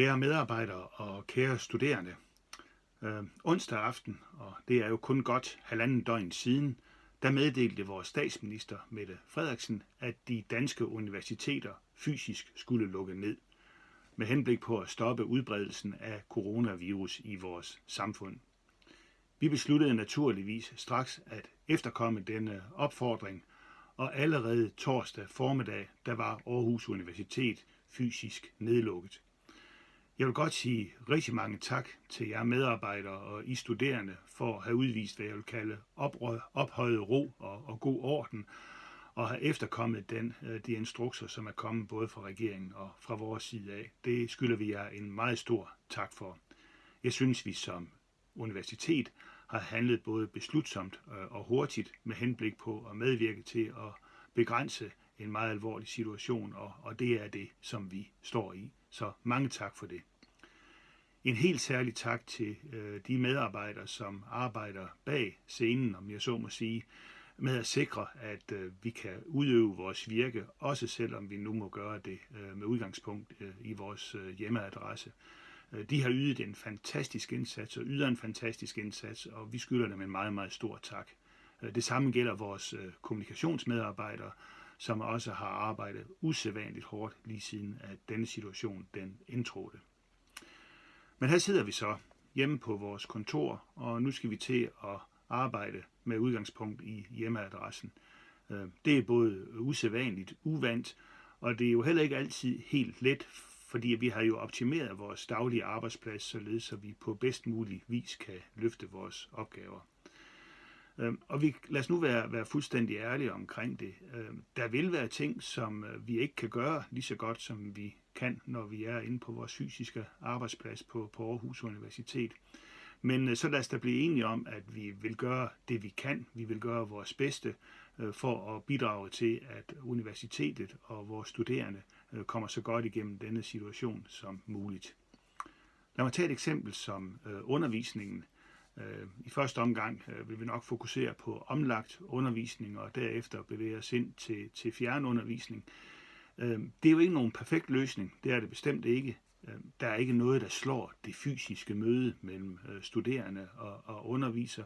Kære medarbejdere og kære studerende. Øh, onsdag aften, og det er jo kun godt halvanden døgn siden, der meddelte vores statsminister Mette Frederiksen, at de danske universiteter fysisk skulle lukke ned, med henblik på at stoppe udbredelsen af coronavirus i vores samfund. Vi besluttede naturligvis straks at efterkomme denne opfordring, og allerede torsdag formiddag, der var Aarhus Universitet fysisk nedlukket. Jeg vil godt sige rigtig mange tak til jer medarbejdere og I studerende for at have udvist, hvad jeg vil kalde ophøjet ro og, og god orden, og have efterkommet den, øh, de instrukser, som er kommet både fra regeringen og fra vores side af. Det skylder vi jer en meget stor tak for. Jeg synes, vi som universitet har handlet både beslutsomt øh, og hurtigt med henblik på at medvirke til at begrænse en meget alvorlig situation, og, og det er det, som vi står i. Så mange tak for det. En helt særlig tak til øh, de medarbejdere, som arbejder bag scenen, om jeg så må sige, med at sikre, at øh, vi kan udøve vores virke, også selvom vi nu må gøre det øh, med udgangspunkt øh, i vores øh, hjemmeadresse. Øh, de har ydet en fantastisk indsats og yder en fantastisk indsats, og vi skylder dem en meget, meget stor tak. Øh, det samme gælder vores øh, kommunikationsmedarbejdere, som også har arbejdet usædvanligt hårdt lige siden, at denne situation den indtrådte. Men her sidder vi så hjemme på vores kontor, og nu skal vi til at arbejde med udgangspunkt i hjemmeadressen. Øh, det er både usædvanligt, uvandt, og det er jo heller ikke altid helt let, fordi vi har jo optimeret vores daglige arbejdsplads, således så vi på bedst mulig vis kan løfte vores opgaver. Øh, og vi, lad os nu være, være fuldstændig ærlige omkring det. Øh, der vil være ting, som vi ikke kan gøre lige så godt, som vi kan, når vi er inde på vores fysiske arbejdsplads på, på Aarhus Universitet. Men øh, så lad os da blive enige om, at vi vil gøre det, vi kan. Vi vil gøre vores bedste øh, for at bidrage til, at universitetet og vores studerende øh, kommer så godt igennem denne situation som muligt. Lad mig tage et eksempel som undervisningen. I første omgang vil vi nok fokusere på omlagt undervisning og derefter bevæge os ind til, til fjernundervisning. undervisning. Øhm, det er jo ikke nogen perfekt løsning, det er det bestemt ikke. Øhm, der er ikke noget, der slår det fysiske møde mellem øh, studerende og, og underviser,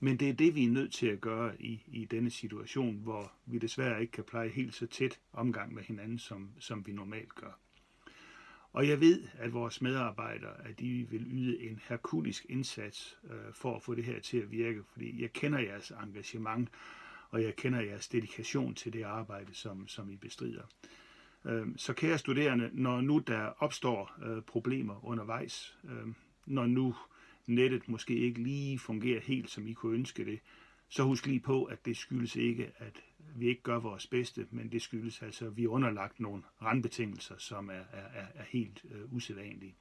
men det er det, vi er nødt til at gøre i, i denne situation, hvor vi desværre ikke kan pleje helt så tæt omgang med hinanden, som, som vi normalt gør. Og jeg ved, at vores medarbejdere, at de vil yde en herkulisk indsats øh, for at få det her til at virke, fordi jeg kender jeres engagement, og jeg kender jeres dedikation til det arbejde, som, som I bestrider. Øhm, så kære studerende, når nu der opstår øh, problemer undervejs, øhm, når nu nettet måske ikke lige fungerer helt, som I kunne ønske det, så husk lige på, at det skyldes ikke, at vi ikke gør vores bedste, men det skyldes altså, at vi er underlagt nogle randbetingelser, som er, er, er helt øh, usædvanlige.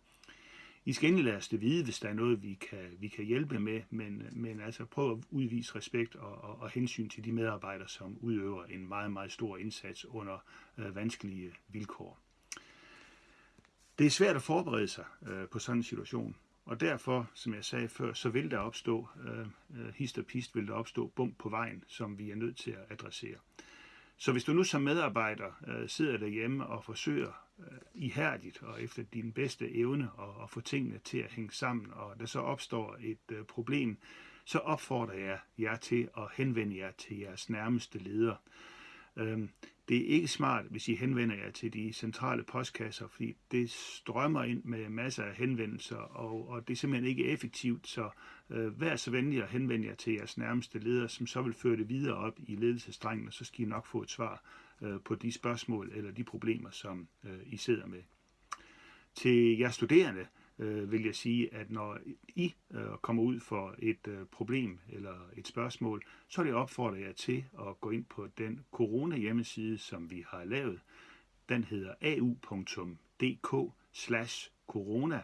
I skal endelig lade os det vide, hvis der er noget, vi kan, vi kan hjælpe med, men, men altså prøv at udvise respekt og, og, og hensyn til de medarbejdere, som udøver en meget, meget stor indsats under øh, vanskelige vilkår. Det er svært at forberede sig øh, på sådan en situation, og derfor, som jeg sagde før, så vil der opstå, øh, øh hist og pist vil der opstå bump på vejen, som vi er nødt til at adressere. Så hvis du nu som medarbejder øh, sidder derhjemme og forsøger Øh, ihærdigt og efter din bedste evne at, at få tingene til at hænge sammen, og der så opstår et øh, problem, så opfordrer jeg jer til at henvende jer til jeres nærmeste leder. Øhm, det er ikke smart, hvis I henvender jer til de centrale postkasser, fordi det strømmer ind med masser af henvendelser, og, og det er simpelthen ikke effektivt, så øh, vær så venlig at henvende jer til jeres nærmeste leder, som så vil føre det videre op i ledelsestrengen, og så skal I nok få et svar øh, på de spørgsmål eller de problemer, som øh, I sidder med. Til jer studerende øh, vil jeg sige, at når I øh, kommer ud for et øh, problem eller et spørgsmål, så er det opfordre jer til at gå ind på den corona hjemmeside, som vi har lavet. Den hedder au.dk slash corona.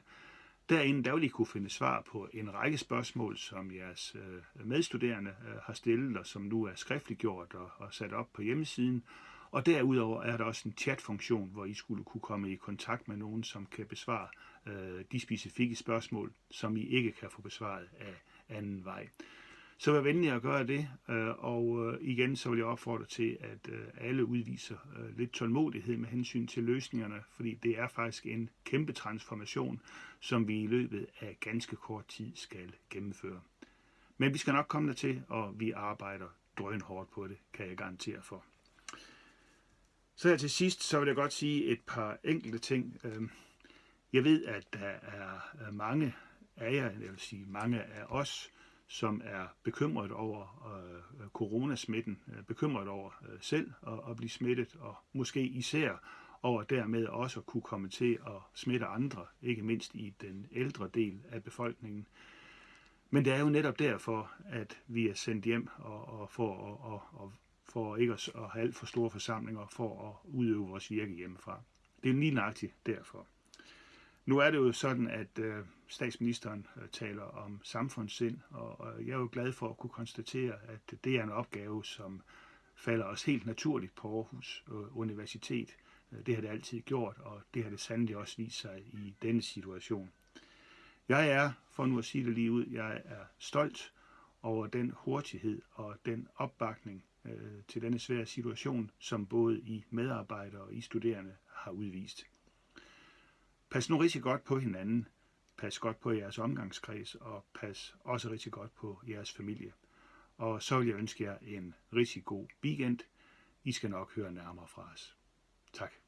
Derinde der vil I kunne finde svar på en række spørgsmål, som jeres øh, medstuderende øh, har stillet, og som nu er skriftliggjort og, og sat op på hjemmesiden. Og derudover er der også en chatfunktion, hvor I skulle kunne komme i kontakt med nogen, som kan besvare øh, de specifikke spørgsmål, som I ikke kan få besvaret af anden vej. Så vær venlig at gøre det, øh, og øh, igen så vil jeg opfordre til, at øh, alle udviser øh, lidt tålmodighed med hensyn til løsningerne, fordi det er faktisk en kæmpe transformation, som vi i løbet af ganske kort tid skal gennemføre. Men vi skal nok komme der til, og vi arbejder drønhårdt på det, kan jeg garantere for. Så her til sidst, så vil jeg godt sige et par enkelte ting. Øhm, jeg ved, at der er øh, mange af jer, jeg vil sige mange af os, som er bekymret over øh, coronasmitten, øh, bekymret over øh, selv at, at blive smittet, og måske især over dermed også at kunne komme til at smitte andre, ikke mindst i den ældre del af befolkningen. Men det er jo netop derfor, at vi er sendt hjem og, og for, at og, og for ikke at, have alt for store forsamlinger, for at udøve vores virke hjemmefra. Det er lige nøjagtigt derfor. Nu er det jo sådan, at øh, statsministeren øh, taler om samfundssind, og, og jeg er jo glad for at kunne konstatere, at det er en opgave, som falder os helt naturligt på Aarhus øh, Universitet. Øh, det har det altid gjort, og det har det sandelig også vist sig i denne situation. Jeg er, for nu at sige det lige ud, jeg er stolt over den hurtighed og den opbakning øh, til denne svære situation, som både I medarbejdere og I studerende har udvist. Pas nu rigtig godt på hinanden. Pas godt på jeres omgangskreds, og pas også rigtig godt på jeres familie. Og så vil jeg ønske jer en rigtig god weekend. I skal nok høre nærmere fra os. Tak.